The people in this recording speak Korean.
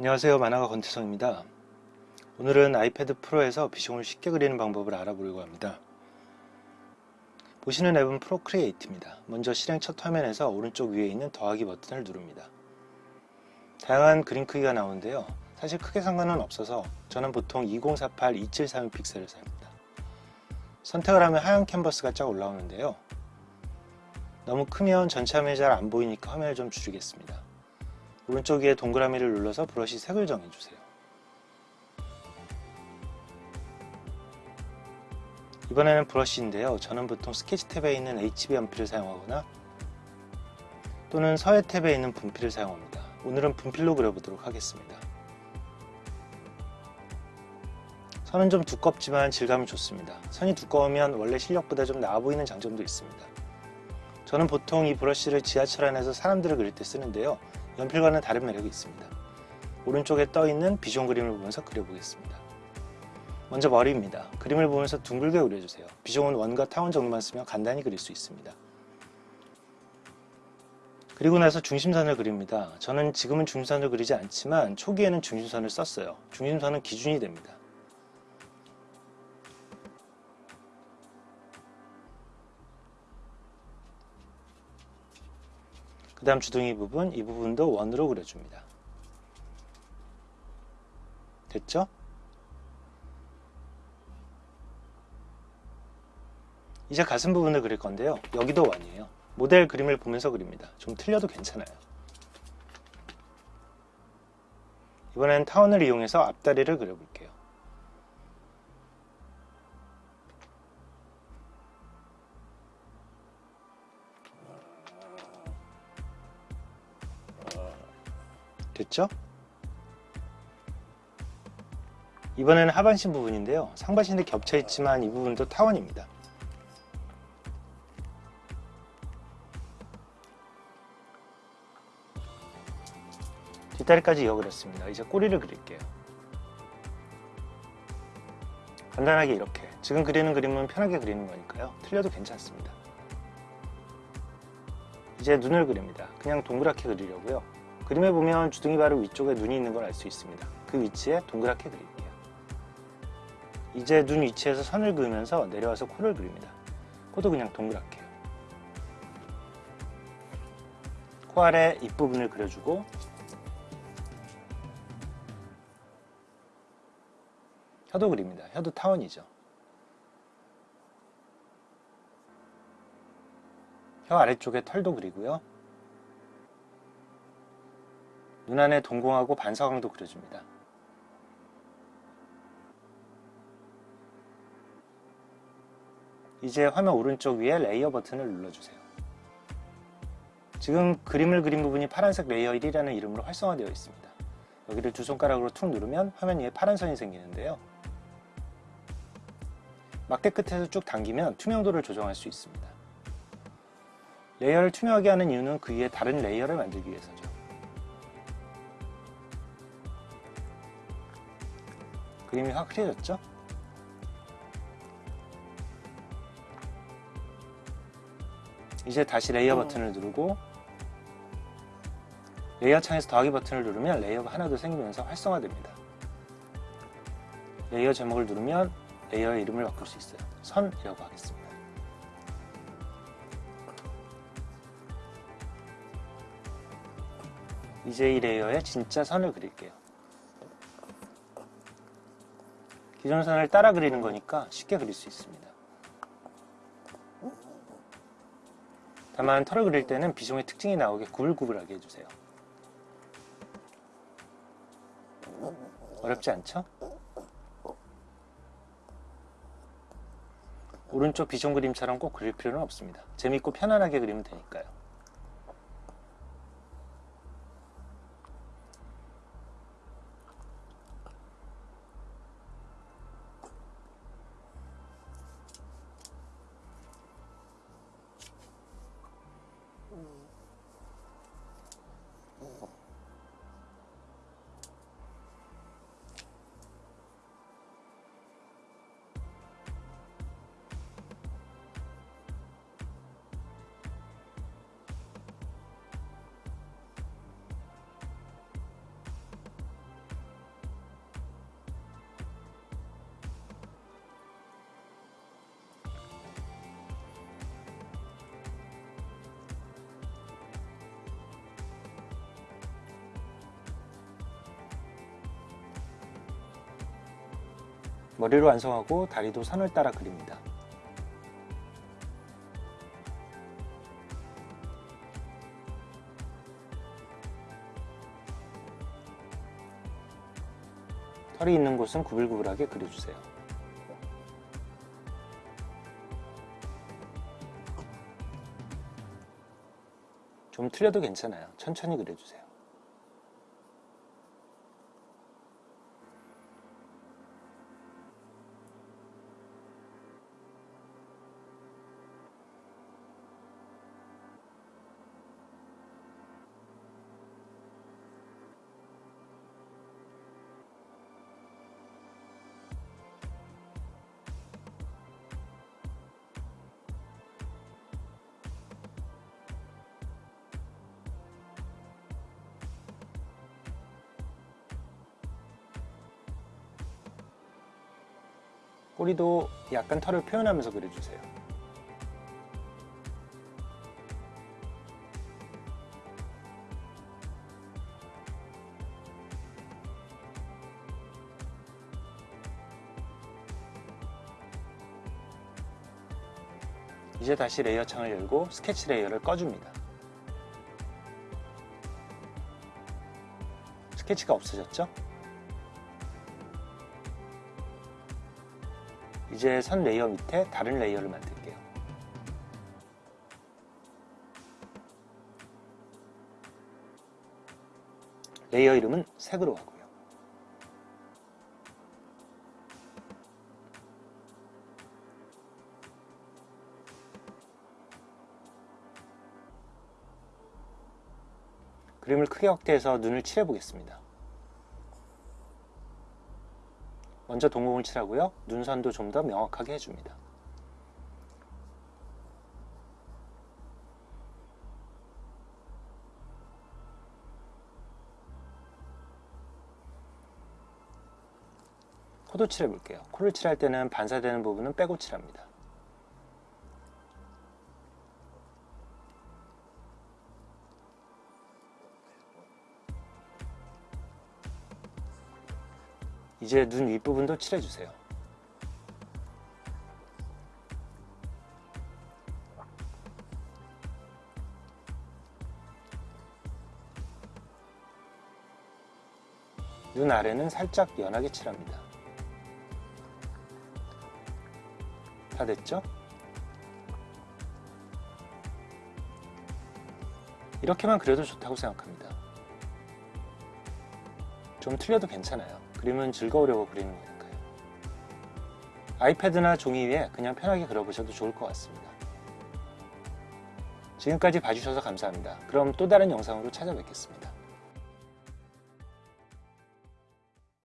안녕하세요. 만화가 권태성입니다. 오늘은 아이패드 프로에서 비숑을 쉽게 그리는 방법을 알아보려고 합니다. 보시는 앱은 프로크리에이트입니다. 먼저 실행 첫 화면에서 오른쪽 위에 있는 더하기 버튼을 누릅니다. 다양한 그림 크기가 나오는데요. 사실 크게 상관은 없어서 저는 보통 2048 2732 픽셀을 삽니다. 선택을 하면 하얀 캔버스가 쫙 올라오는데요. 너무 크면 전체 화면이 잘 안 보이니까 화면을 좀 줄이겠습니다 오른쪽 위에 동그라미를 눌러서 브러쉬 색을 정해주세요. 이번에는 브러쉬인데요. 저는 보통 스케치 탭에 있는 HB 연필을 사용하거나 또는 서예 탭에 있는 분필을 사용합니다. 오늘은 분필로 그려보도록 하겠습니다. 선은 좀 두껍지만 질감이 좋습니다. 선이 두꺼우면 원래 실력보다 좀 나아 보이는 장점도 있습니다. 저는 보통 이 브러쉬를 지하철 안에서 사람들을 그릴 때 쓰는데요. 연필과는 다른 매력이 있습니다. 오른쪽에 떠있는 비숑 그림을 보면서 그려보겠습니다. 먼저 머리입니다. 그림을 보면서 둥글게 그려주세요. 비숑은 원과 타원 정도만 쓰면 간단히 그릴 수 있습니다. 그리고 나서 중심선을 그립니다. 저는 지금은 중심선을 그리지 않지만 초기에는 중심선을 썼어요. 중심선은 기준이 됩니다. 그 다음 주둥이 부분, 이 부분도 원으로 그려줍니다. 됐죠? 이제 가슴 부분을 그릴 건데요. 여기도 원이에요. 모델 그림을 보면서 그립니다. 좀 틀려도 괜찮아요. 이번엔 타원을 이용해서 앞다리를 그려볼게요. 됐죠? 이번에는 하반신 부분인데요. 상반신이 겹쳐 있지만 이 부분도 타원입니다. 뒷다리까지 이어 그렸습니다. 이제 꼬리를 그릴게요. 간단하게 이렇게 지금 그리는 그림은 편하게 그리는 거니까요. 틀려도 괜찮습니다. 이제 눈을 그립니다. 그냥 동그랗게 그리려고요. 그림에 보면 주둥이 바로 위쪽에 눈이 있는 걸 알 수 있습니다. 그 위치에 동그랗게 그릴게요. 이제 눈 위치에서 선을 그으면서 내려와서 코를 그립니다. 코도 그냥 동그랗게요. 코 아래 입부분을 그려주고 혀도 그립니다. 혀도 타원이죠. 혀 아래쪽에 털도 그리고요. 눈 안에 동공하고 반사광도 그려줍니다. 이제 화면 오른쪽 위에 layer 버튼을 눌러주세요. 지금 그림을 그린 부분이 파란색 layer 1이라는 이름으로 활성화되어 있습니다. 여기를 두 손가락으로 툭 누르면 화면 위에 파란 선이 생기는데요. 막대 끝에서 쭉 당기면 투명도를 조정할 수 있습니다. layer를 투명하게 하는 이유는 그 위에 다른 layer를 만들기 위해서죠. 그림이 확실해졌죠? 이제 다시 layer 버튼을 누르고 layer 창에서 더하기 버튼을 누르면 layer가 하나 더 생기면서 활성화됩니다. layer 제목을 누르면 layer의 이름을 바꿀 수 있어요. 선이라고 하겠습니다. 이제 이 layer에 진짜 선을 그릴게요. 기존 선을 따라 그리는 거니까 쉽게 그릴 수 있습니다. 다만 털을 그릴 때는 비숑의 특징이 나오게 구불구불하게 해주세요. 어렵지 않죠? 오른쪽 비숑 그림처럼 꼭 그릴 필요는 없습니다. 재밌고 편안하게 그리면 되니까요. 머리를 완성하고 다리도 선을 따라 그립니다. 털이 있는 곳은 구불구불하게 그려주세요. 좀 틀려도 괜찮아요. 천천히 그려주세요. 꼬리도 약간 털을 표현하면서 그려주세요. 이제 다시 layer 창을 열고 스케치 layer를 꺼줍니다. 스케치가 없어졌죠? 이제 선 layer 밑에 다른 layer를 만들게요. layer 이름은 색으로 하고요. 그림을 크게 확대해서 눈을 칠해 보겠습니다. 먼저 동공을 칠하고요. 눈선도 좀 더 명확하게 해줍니다. 코도 칠해 볼게요. 코를 칠할 때는 반사되는 부분은 빼고 칠합니다. 이제 눈 윗부분도 칠해주세요. 눈 아래는 살짝 연하게 칠합니다. 다 됐죠? 이렇게만 그려도 좋다고 생각합니다. 좀 틀려도 괜찮아요. 그림은 즐거우려고 그리는 거니까요. 아이패드나 종이 위에 그냥 편하게 그려보셔도 좋을 것 같습니다. 지금까지 봐주셔서 감사합니다. 그럼 또 다른 영상으로 찾아뵙겠습니다.